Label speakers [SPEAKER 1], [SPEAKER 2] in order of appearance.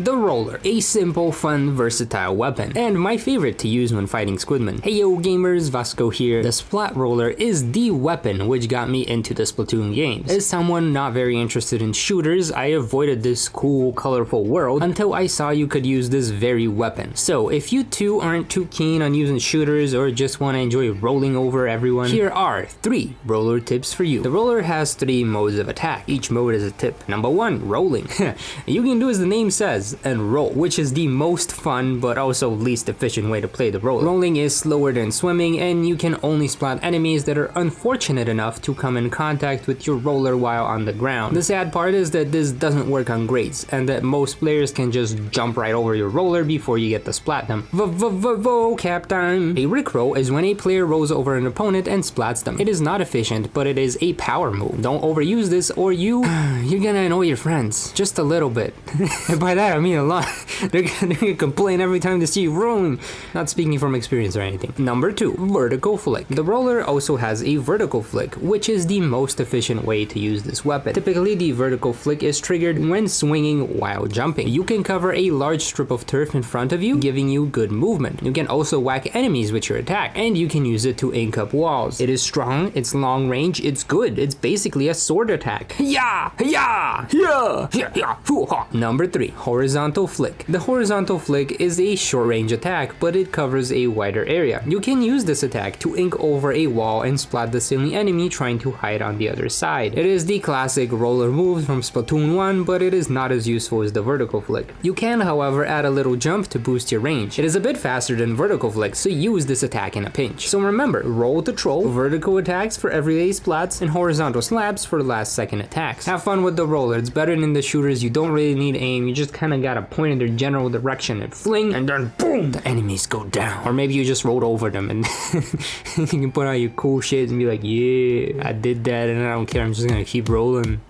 [SPEAKER 1] The Roller, a simple, fun, versatile weapon, and my favorite to use when fighting Squidman. Hey yo gamers, Vasco here. The Splat Roller is the weapon which got me into the Splatoon games. As someone not very interested in shooters, I avoided this cool, colorful world until I saw you could use this very weapon. So if you too aren't too keen on using shooters or just want to enjoy rolling over everyone, here are three roller tips for you. The roller has three modes of attack. Each mode is a tip. Number one, rolling. you can do as the name says, and roll, which is the most fun but also least efficient way to play the roller. Rolling is slower than swimming and you can only splat enemies that are unfortunate enough to come in contact with your roller while on the ground. The sad part is that this doesn't work on grades and that most players can just jump right over your roller before you get to splat them. Vocab time! A rickroll is when a player rolls over an opponent and splats them. It is not efficient, but it is a power move. Don't overuse this or you, you're gonna annoy your friends. Just a little bit. By that mean a lot. they're, gonna complain every time they see you rolling. Not speaking from experience or anything. Number 2. Vertical Flick. The roller also has a vertical flick, which is the most efficient way to use this weapon. Typically, the vertical flick is triggered when swinging while jumping. You can cover a large strip of turf in front of you, giving you good movement. You can also whack enemies with your attack, and you can use it to ink up walls. It is strong, it's long range, it's good. It's basically a sword attack. Yeah! Yeah! Yeah! Yeah! yeah. Number 3. Horizontal horizontal flick. The horizontal flick is a short range attack, but it covers a wider area. You can use this attack to ink over a wall and splat the silly enemy trying to hide on the other side. It is the classic roller move from Splatoon 1, but it is not as useful as the vertical flick. You can, however, add a little jump to boost your range. It is a bit faster than vertical flick, so use this attack in a pinch. So remember, roll to troll, vertical attacks for everyday splats, and horizontal slabs for last second attacks. Have fun with the roller, it's better than the shooters, you don't really need aim, you just kinda gotta point in their general direction and fling, and then boom, the enemies go down. Or maybe you just rolled over them and you can put out your cool shit and be like, yeah, I did that and I don't care, I'm just gonna keep rolling.